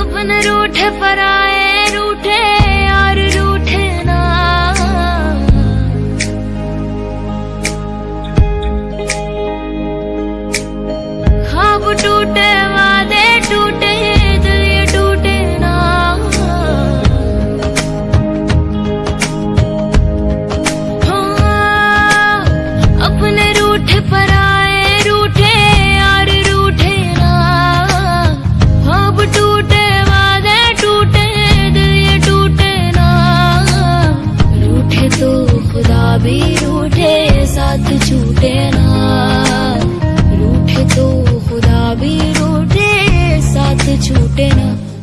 अपन रूठे पर आए रूठे और रूठे ना खाब टूटे कभी रूठे साथ झूठे ना। रूठे तो खुदा भी रूठे साथ झूठे ना।